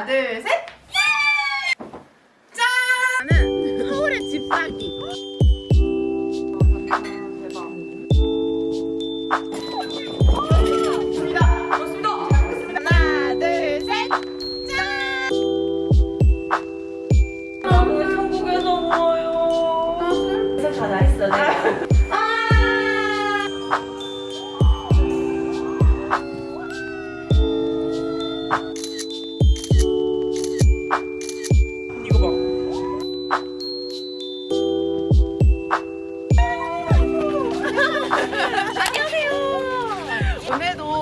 하나, 둘, 셋.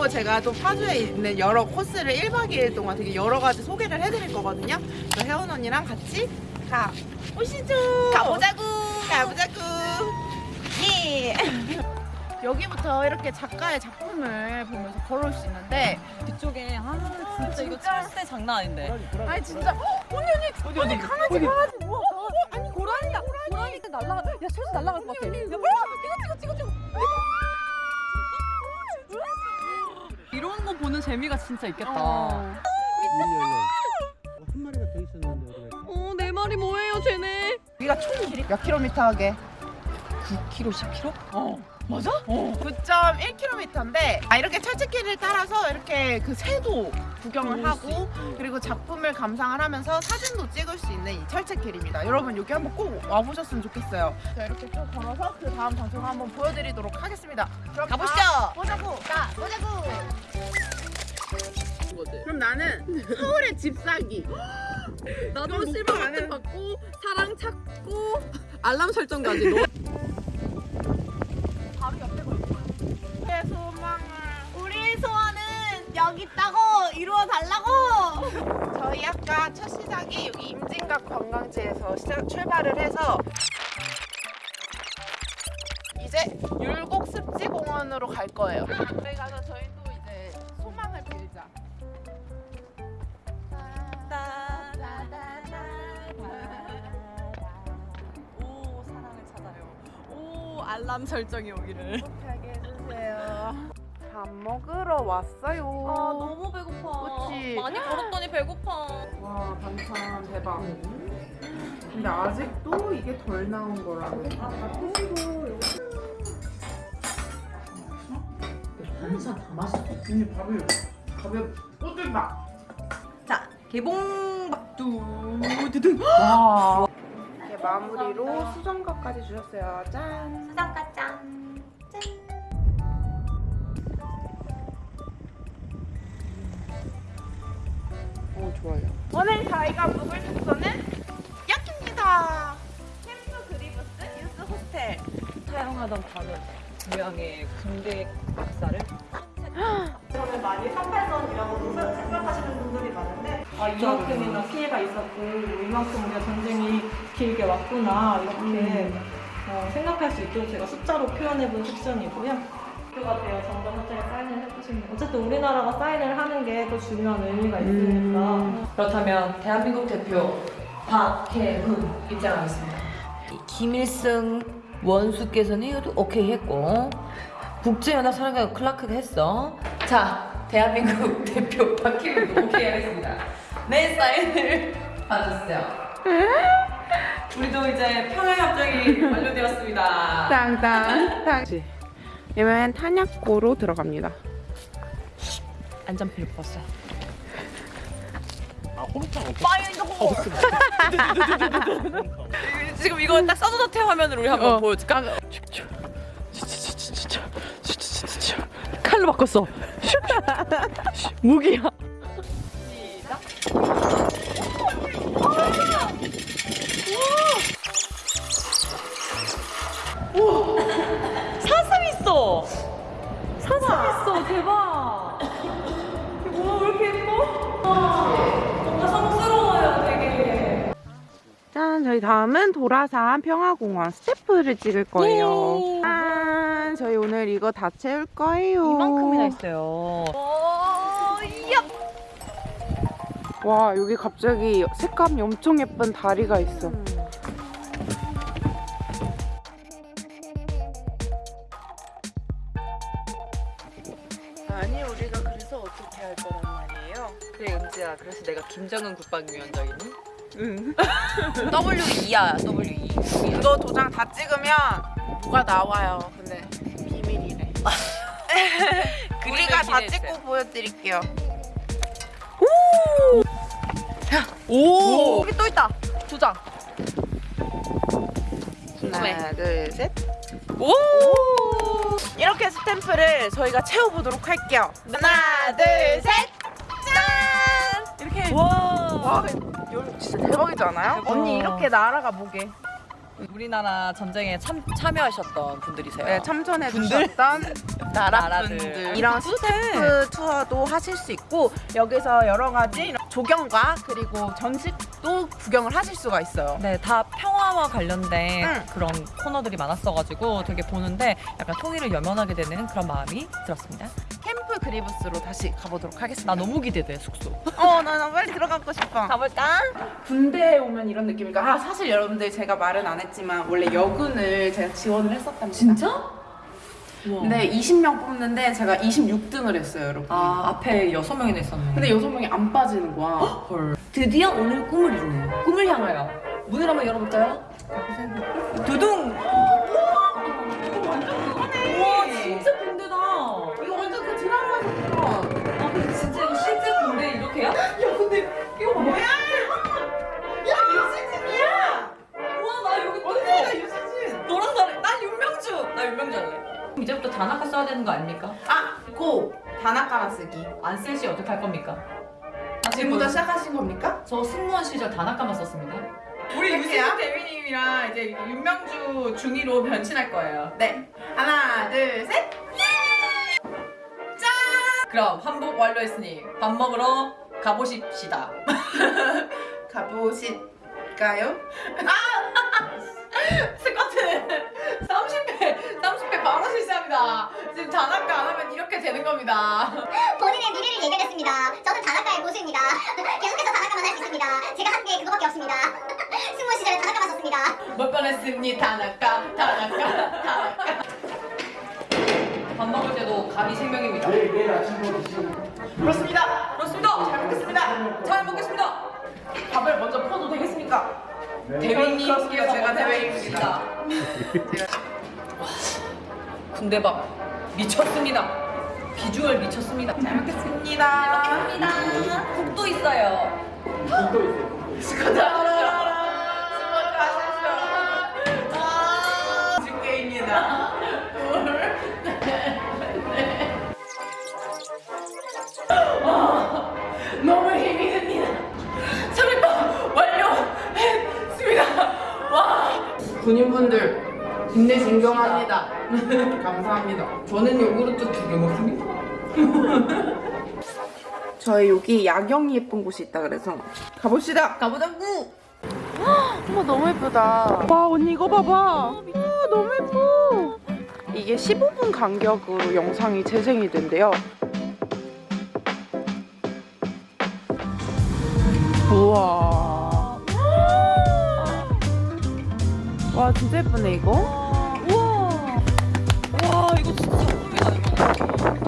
제가 또 파주에 있는 여러 코스를 1박 2일 동안 되게 여러 가지 소개를 해드릴 거거든요. 저 혜원 언니랑 같이 가 보시죠. 가보자고. 가보자고. 예. 여기부터 이렇게 작가의 작품을 보면서 걸어올 수 있는데 뒤쪽에 아 진짜 이거 철새 장난 아닌데. 아니 진짜 어, 언니 언니 언니 강아지 강아지 강아지 아니 고라니다 고라니까 날라가. 야 철새 날라갈 것 같아. 야 뭐야? 찍어 찍어 찍어 찍어. 재미가 진짜 있겠다. 어. 한 마리가 더 있었는데 어디? 어, 내 말이 뭐예요, 쟤네? 여기가 총 길이 몇 킬로미터 하게 9kg, 10kg? 어 맞아? 어 9.1km인데 아 이렇게 철책길을 따라서 이렇게 그 새도 구경을 하고 그리고 작품을 감상을 하면서 사진도 찍을 수 있는 이 철책길입니다 여러분 여기 한번 꼭 와보셨으면 좋겠어요 자 이렇게 쭉 걸어서 그 다음 장소를 한번 보여드리도록 하겠습니다 그럼 가보시죠. 가 보자고 가 보자고 그럼 나는 서울의 집사기 나도 실버 목표 안 버튼 해. 받고 사랑 찾고 알람 설정까지. 바로 옆에 걸 거야 내 소망을 우리 소원은 여기 있다고 이루어 달라고. 저희 아까 첫 시작이 여기 임진각 관광지에서 시작, 출발을 해서 이제 율곡 습지공원으로 갈 거예요. 그래 가서 저희 오 알람 설정이 오기를. 행복하게 해주세요. 밥 먹으러 왔어요. 아 너무 배고파. 그치? 많이 걸었더니 배고파. 와 반찬 대박. 근데 아직도 이게 덜 나온 거라고. 반찬 다 맛있어. 언니 밥이 밥에 꼬들밥. 자 개봉박두. 와. 이렇게 마무리로 수정과까지 주셨어요. 짠. 수정가 짱. 좋아요. 오늘 저희가 묵을 숙소는 여기입니다. 캠프 그리브스 유스 호스텔. 사용하던 단어 모양의 군대 역사를 저는 많이 38선이라고 생각하시는 분들이 많은데 아 이만큼이나 피해가 있었고 이만큼 우리가 전쟁이 길게 왔구나 이렇게 어, 생각할 수 있도록 제가 숫자로 표현해본 섹션이고요. 학교가 되어 정답 현장에 사인을 해보시면 어쨌든 우리나라가 사인을 하는 게 또 중요한 의미가 있으니까 그렇다면 대한민국 대표 박혜훈 입장하겠습니다. 김일성 원수께서는 이것도 오케이 했고 국제연합 사령관 클라크가 했어. 자, 대한민국 대표 박혜훈 오케이 하겠습니다. 내 사인을 받았어요. 우리도 이제 평화협정이 완료되었습니다. 땅땅 땅. 이번엔 탄약고로 들어갑니다. 안전피를 벗어. 아 호루탕 없어. 지금 이거 딱 서든어택 화면으로 우리 한번 어. 보여줄까? 칼로 바꿨어. 무기야. 사슴 다음은 도라산 평화공원 스태프를 찍을 거예요. 예. 짠, 저희 오늘 이거 다 채울 거예요. 이만큼이나 있어요. 와, 여기 갑자기 색감이 엄청 예쁜 다리가 있어. 아니, 우리가 그래서 어떻게 할 거란 말이에요? 그래 은지야. 그래서 내가 내가 김정은 국방위원장이니? 응. W2야 W2 이거 도장 다 찍으면 뭐가 나와요. 근데 비밀이래. 우리가 다 찍고 보여드릴게요. 오! 오! 여기 또 있다. 두 장. 하나, 둘, 셋. 오! 이렇게 스탬프를 저희가 채워보도록 할게요. 하나, 둘, 셋. 짠! 이렇게. 와 와, 이거 진짜 대박이지 않아요? 언니 이렇게 나라가 뭐게? 우리나라 전쟁에 참, 참여하셨던 분들이세요 네, 참전해 주셨던 나라. 분들 이런 스탬프 투어도 하실 수 있고 여기서 여러 가지 조경과 그리고 전식도 구경을 하실 수가 있어요. 네, 다 평화와 관련된 응. 그런 코너들이 많았어가지고 되게 보는데 약간 통일을 염원하게 되는 그런 마음이 들었습니다. 캠프 그리브스로 다시 가보도록 하겠습니다. 나 너무 기대돼 숙소. 어, 나, 나 빨리 들어가고 싶어. 가볼까? 군대에 오면 이런 느낌일까? 아, 사실 여러분들 제가 말은 안 했 지만 원래 여군을 제가 지원을 했었답니다. 근데 20명 뽑는데 제가 26등을 했어요, 여러분. 아 앞에 여섯 명이나 있었네. 근데 여섯 명이 안 빠지는 거야. 헐. 드디어 오늘 꿈을 이루네요. 꿈을 향하여 문을 한번 열어볼까요? 두둥. 이제부터 단아까 써야 되는 거 아닙니까? 아, 고! 단아까라 쓰기. 안쓸 시 어떻게 할 겁니까? 아, 지금부터 시작하신 겁니까? 저 승무원 시절 단아까만 썼습니다. 우리 유시진 대위님이랑 이제 윤명주 중위로 변신할 거예요. 네. 하나, 둘, 셋! 그럼 한복 완료했으니 밥 먹으러 가보십시다. 가보실까요? 스쿼트 30회 30회 바로 실시합니다. 지금 단아까 안 하면 이렇게 되는 겁니다. 본인의 미래를 예견했습니다. 저는 단아가의 고수입니다. 계속해서 단아가만 할 수 있습니다. 제가 한 게 그거밖에 없습니다. 승무원 시절에 단아가만 썼습니다. 못 꺼냈습니 단아까 단아까 단아까. 밥 먹을 때도 감이 생명입니다. 내일 내일 아침으로 드시는 그렇습니다. 그렇습니다. 잘 먹겠습니다. 잘 먹겠습니다. 밥을 먼저 퍼도 되겠습니까? 대위님께서 제가 먼저 대위입니다. 군대밥 미쳤습니다. 비주얼 미쳤습니다. 잘 먹겠습니다. 먹겠습니다. 국도 있어요. 또 있어요. 집게입니다. 너무 힘이 듭니다. 소리법 완료했습니다. 와. 군인분들 힘내 존경합니다. 감사합니다. 저는 요구르트 두 개 먹습니다. 저희 여기 야경이 예쁜 곳이 있다 그래서 가봅시다. 가보자구. 어머 너무 예쁘다. 와 언니 이거 봐봐. 와 너무 예뻐. 이게 15분 간격으로 영상이 재생이 된대요. 우와. 와 진짜 예쁘네 이거. 와 이거 진짜 작품이다 이거.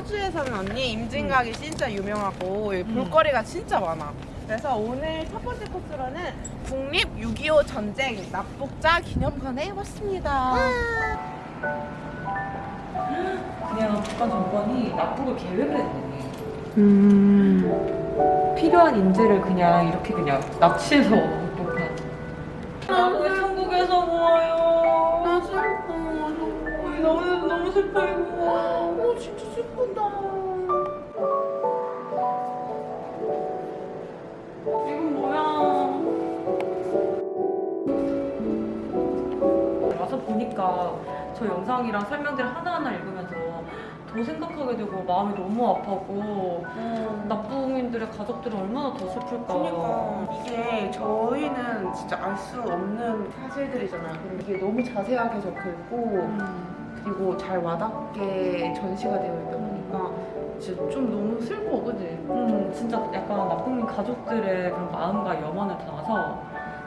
파주에서는 언니 임진각이 진짜 유명하고 여기 볼거리가 진짜 많아. 그래서 오늘 첫 번째 코스로는 국립 6.25 전쟁 납북자 기념관에 왔습니다. 그냥 북한 정권이 납북을 계획을 했네. 음. 필요한 인재를 그냥 이렇게 그냥 납치해서 납북한. 너무 너무 슬퍼 이거. 어 진짜 슬프다. 이건 뭐야? 와서 보니까 저 영상이랑 설명들을 하나하나 읽으면서 더 생각하게 되고 마음이 너무 아파고 나쁘민들의 가족들은 얼마나 더 슬플까. 그러니까 이게 저희는 진짜 알 수 없는 사실들이잖아요. 근데 이게 너무 자세하게 적혀있고 그리고 잘 와닿게 전시가 되어 있다 보니까 진짜 좀 너무 슬퍼, 그지? 음, 진짜 약간 나쁜 가족들의 그런 마음과 염원을 담아서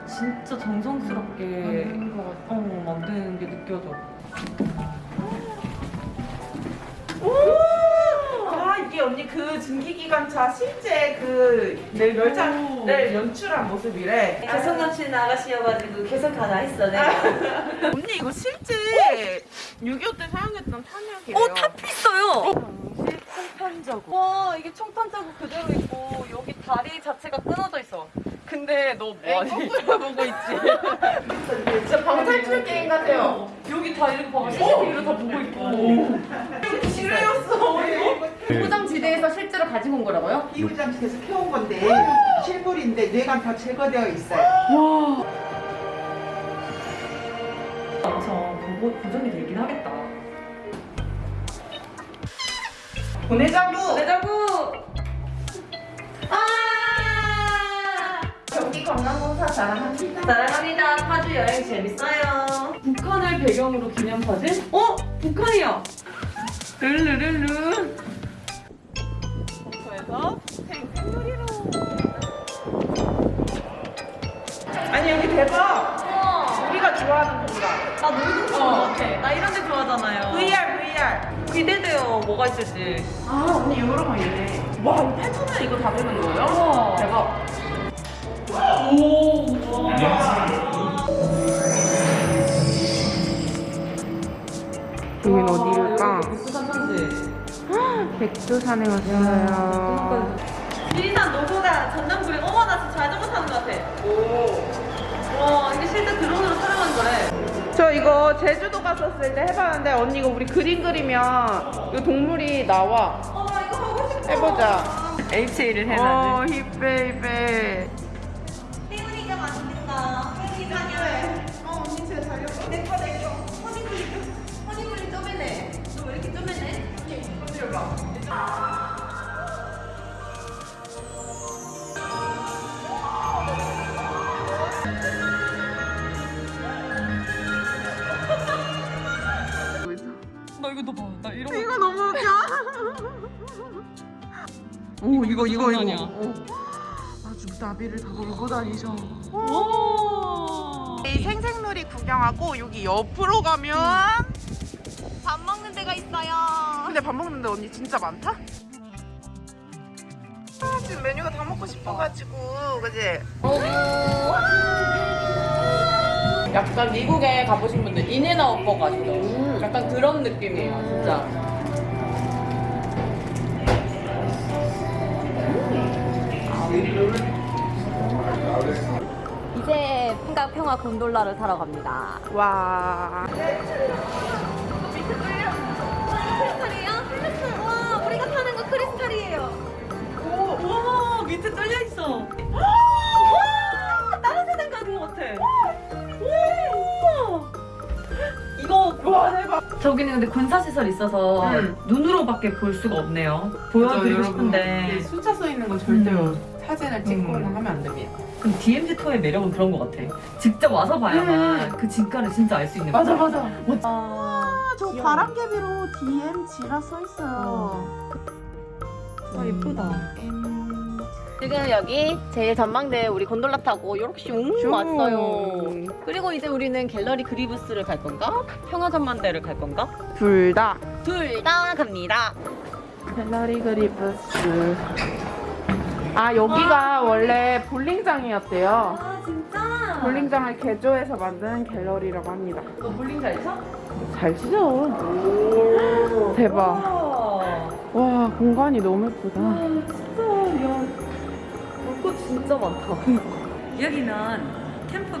진짜 정성스럽게 만드는 것 같아. 어, 만드는 게 느껴져. 언니 그 증기기관차 실제 그 내일 열차를 연출한 모습이래. 개성 넘치는 아가씨여가지고 개성 다 나있어, 내가. 언니 이거 실제 6.25 때 사용했던 탄약이에요. 어, 탑 있어요! 당시 총탄자국. 와, 이게 총탄 자국 그대로 있고, 여기 다리 자체가 끊어져 있어. 근데 너 뭐하니? 거꾸로 보고 있지. 진짜 방탈출 게임 같아요. 여기 다 이렇게 봐봐. CCTV로 다 보고 있고. 지뢰였어. 비무장지대에서 실제로 가지고 온 거라고요? 이부장실에서 캐온 건데 실물인데 뇌관 다 제거되어 있어요. 엄청 보고 보정이 되긴 하겠다. 보내자고. 내자구! 사 자랑합니다. 사랑합니다. 파주 여행 재밌어요. 북한을 배경으로 기념사진? 어? 북한이야! 르르르르. 그래서 생생놀이로. 아니 여기 대박. 우와! 우리가 좋아하는 공간. 나 놀이동 좋은 것 같아. 나 이런 데 좋아하잖아요. VR VR. 기대돼요. 뭐가 있을지. 아 언니 이런 거 있네. 와 이거 8천 원 이거 다 되는 거예요? 대박. 백두산에 왔어요. 지리산 노고다 전남구리 어머 나 진짜 자전거 타는 것 같아. 오. 와 이게 실제 드론으로 촬영한 거래. 저 이거 제주도 갔었을 때 해봤는데 언니 이거 우리 그림 그리면 이 동물이 나와. 어. 해보자. HA를 어 힙베이베. 이거 이거 이거. 아니야. 어. 아주 나비를 다 몰고 다니셔. 와. 이 생생놀이 구경하고 여기 옆으로 가면 밥 먹는 데가 있어요. 근데 밥 먹는 데 언니 진짜 많다? 아, 지금 메뉴가 다 먹고 싶어가지고 그지? 약간 미국에 가보신 분들 인앤아웃 버거 아시죠? 약간 그런 느낌이에요, 진짜. 풍각평화 곤돌라를 타러 갑니다. 와 크리스탈이에요? 크리스탈. 와, 우리가 타는 거 크리스탈이에요. 오, 와 밑에 뚫려 있어. 와, 다른 세상 가는 것 같아. 우와. 이거 와 대박 저기는 근데 군사 시설 있어서 음. 눈으로밖에 볼 수가 없네요. 보여드리고 싶은데 숫자 써 있는 건 절대로 음. 사진을 찍거나 음. 하면 안 됩니다 그럼 DMZ 투어의 매력은 그런 것 같아. 직접 와서 봐야만 그 진가를 진짜 알 수 있는 맞아 거야. 맞아 아, 저 바람개비로 DMG라 써 있어요 아 예쁘다. 지금 여기 제일 전망대 우리 곤돌라 타고 이렇게 슝 왔어요. 그리고 이제 우리는 갤러리 그리브스를 갈 건가? 평화전망대를 갈 건가? 둘 다 둘 다 갑니다. 갤러리 그리브스 아 여기가 원래 볼링장이었대요 아 진짜? 볼링장을 개조해서 만든 갤러리라고 합니다 너 볼링 잘 쳐? 잘 치죠 대박 와. 와 공간이 너무 예쁘다 진짜 야. 볼거 진짜 많다. 여기는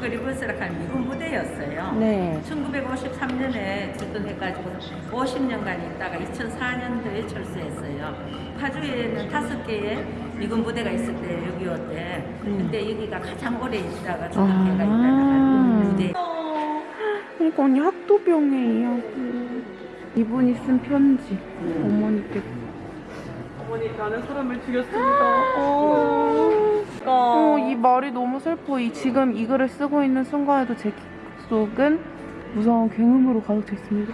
캠프 그리브스라 할 미군 부대였어요. 네 1953년에 출동해가지고 50년간 있다가 2004년도에 철수했어요. 파주에는 다섯 개의 미군 부대가 있을 때 여기 왔대. 근데 여기가 가장 오래 있다가 아. 초등학교가 있다가 부대. 그러니까 언니 학도병에 이하고 이분이 쓴 편지 어머니께 어머니 나는 사람을 죽였습니다. 어. 어, 이 말이 너무 슬퍼. 이 지금 이 글을 쓰고 있는 순간에도 제 속은 무서운 굉음으로 가득 차 있습니다.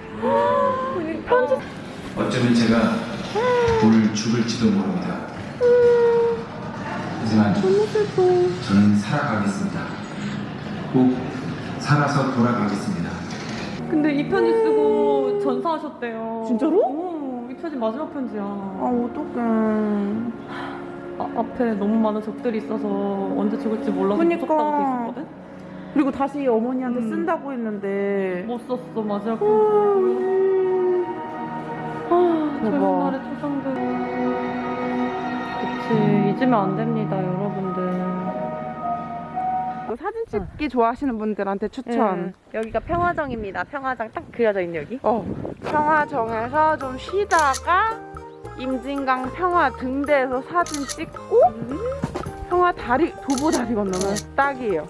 어쩌면 제가 오늘 죽을지도 모릅니다. 하지만 저는 살아가겠습니다. 꼭 살아서 돌아가겠습니다. 근데 이 편지 쓰고 전사하셨대요. 진짜로? 어, 이 편지 마지막 편지야. 아 어떡해. 아, 앞에 너무 많은 적들이 있어서 언제 죽을지 몰라서 그니까. 무섭다고 돼 있었거든? 그리고 다시 어머니한테 음. 쓴다고 했는데 못 썼어 마지막 편지. 아, 젊은. 날의 초상들. 그치, 잊으면 안 됩니다, 여러분들. 뭐 사진 찍기 좋아하시는 분들한테 추천. 예, 여기가 평화정입니다. 평화정 딱 그려져 있는 여기. 어, 평화정에서 좀 쉬다가 임진강 평화 등대에서 사진 찍고 평화 다리 도보 다리 건너면 딱이에요.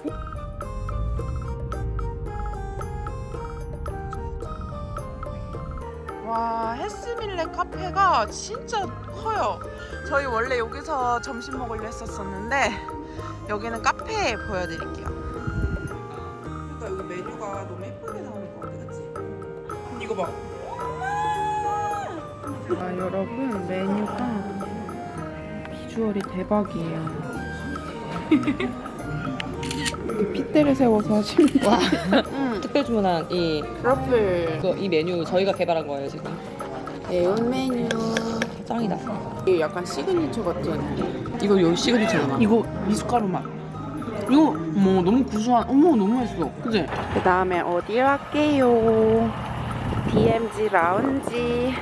와 헬스밀레 카페가 진짜 커요. 저희 원래 여기서 점심 먹으려 했었었는데 여기는 카페 보여드릴게요. 그러니까 여기 메뉴가 너무 예쁘게 나오는 것 같아, 그치? 이거 봐. 아, 여러분 메뉴가 비주얼이 대박이에요. 핏대를 세워서 와. 응, 특별 주문한 이, 트러플 이 메뉴 저희가 개발한 거예요, 지금. 매운 메뉴. 짱이다. 이게 약간 시그니처 같은. 이거 여기 시그니처잖아. 이거 미숫가루 맛. 이거 뭐 너무 구수한. 어머 너무 맛있어. 그지? 그 다음에 어디 갈게요? DMZ 라운지.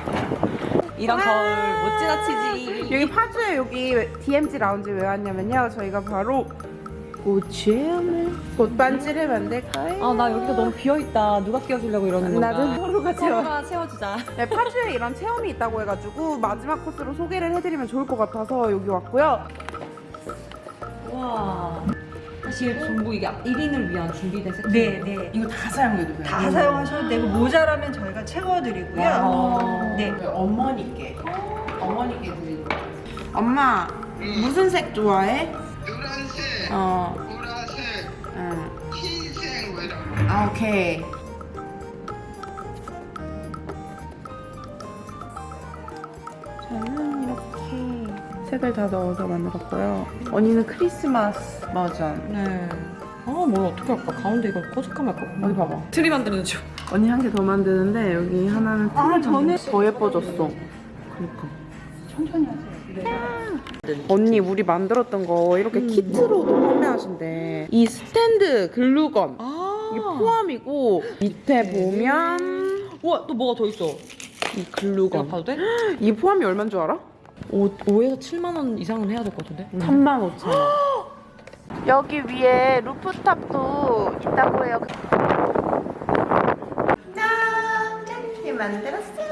이런 거울 못 지나치지. 여기 파주에 여기 DMZ 라운지 왜 왔냐면요. 저희가 바로 꽃체험을 꽃반지를 만들까요? 아, 나 여기가 너무 비어있다. 누가 끼워주려고 이러는 건가? 나도 서로가 채워. 서로가 채워주자. 네, 파주에 이런 체험이 있다고 해가지고 마지막 코스로 소개를 해드리면 좋을 것 같아서 여기 왔고요. 와. 사실 전부 이게 1인을 위한 준비된 세트. 네, 네. 이거 다 사용해도 돼요. 다 사용하셔도 되고 모자라면 저희가 채워드리고요. 와. 네. 어머니께 어머니께 드리는 거. 엄마 무슨 색 좋아해? 노란색, 어, 보라색, 응. 흰색 뭐 이런 아 오케이. 색을 다 넣어서 만들었고요. 언니는 크리스마스 버전. 네. 아, 뭘 어떻게 할까? 가운데 이거 꼬집하면 할까? 어디 봐봐. 트리 만드는 중. 언니 한 개 더 만드는데 여기 하나는 아 전에 더 예뻐졌어. 그러니까 천천히 하세요. 언니 우리 만들었던 거 이렇게 키트로도 판매하신대. 이 스탠드 글루건 아. 이게 포함이고 밑에 보면 우와, 또 뭐가 더 있어? 이 글루건 봐도 돼? 이 포함이 얼마인 줄 알아? 5, 5에서 7만 원 이상은 해야 될 것 같은데? 3만 5천 원. 여기 위에 루프탑도 있다고 해요. 짠! 짠! 만들었어요.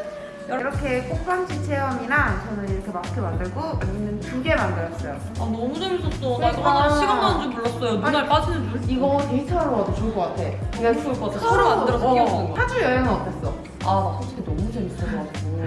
이렇게 꽃반지 체험이랑 저는 이렇게 마스크 만들고 언니는 두 개 만들었어요. 아, 너무 재밌었어. 나 이거 그러니까. 하나 시간 가는 줄 몰랐어요. 눈알 빠지는 줄. 이거 데이트하러 와도 좋을 것 같아. 너무 좋을 것 같아. 서로 만들어서 끼워주는 거. 파주 여행은 어땠어? 아, 나 솔직히 너무 재밌어가지고.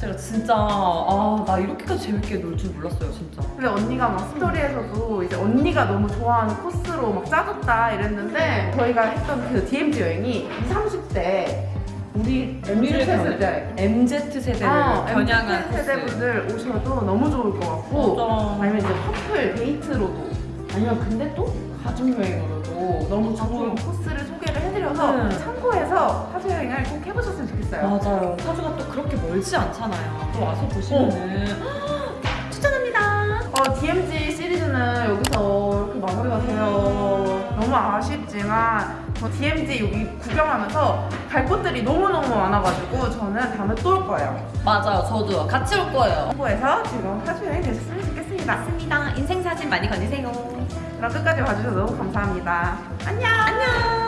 제가 진짜, 아, 나 이렇게까지 재밌게 놀 줄 몰랐어요, 진짜. 근데 언니가 막 스토리에서도 이제 언니가 너무 좋아하는 코스로 막 짜줬다 이랬는데 저희가 했던 그 DMZ 여행이 20, 30대 우리 MZ 세대 MZ 세대를 아, 겨냥한 MZ 세대 분들 오셔도 너무 좋을 것 같고 맞아. 아니면 이제 커플 데이트로도 아니면 근데 또 가족 여행으로도 너무 좋은 코스를 소개를 해드려서 네. 참고해서 파주 여행을 좋겠어요. 맞아요. 파주가 또 그렇게 멀지 않잖아요. 또 와서 보시면은 추천합니다. 어, DMZ 시리즈는 여기서 이렇게 마무리가 돼요. 너무 아쉽지만 저 DMZ 여기 구경하면서 갈 곳들이 너무너무 많아가지고 저는 다음에 또 올 거예요. 맞아요. 저도 같이 올 거예요. 홍보해서 즐거운 파주 여행 되셨으면 좋겠습니다. 맞습니다. 인생 사진 많이 건지세요. 그럼 끝까지 봐주셔서 너무 감사합니다. 안녕! 안녕!